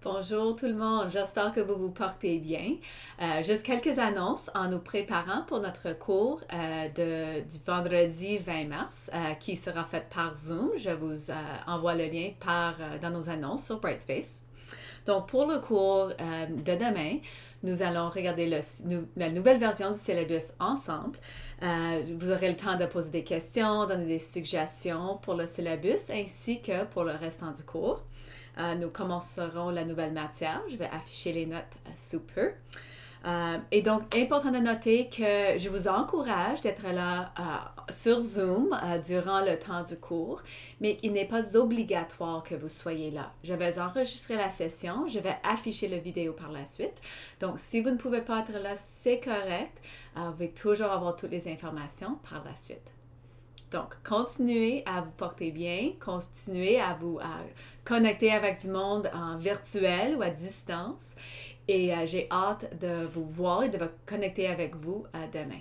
Bonjour tout le monde, j'espère que vous vous portez bien. Euh, juste quelques annonces en nous préparant pour notre cours euh, du vendredi 20 mars euh, qui sera fait par Zoom. Je vous envoie le lien par, dans nos annonces sur Brightspace. Donc pour le cours de demain, nous allons regarder la nouvelle version du syllabus ensemble. vous aurez le temps de poser des questions, donner des suggestions pour le syllabus ainsi que pour le restant du cours. Euh, nous commencerons la nouvelle matière. Je vais afficher les notes euh, sous peu. Euh, et donc, important de noter que je vous encourage d'être là sur Zoom durant le temps du cours, mais il n'est pas obligatoire que vous soyez là. Je vais enregistrer la session, je vais afficher la vidéo par la suite. Donc, si vous ne pouvez pas être là, c'est correct. vous pouvez toujours avoir toutes les informations par la suite. Donc, continuez à vous porter bien, continuez à vous connecter avec du monde en virtuel ou à distance. Et euh, j'ai hâte de vous voir et de vous connecter avec vous euh, demain.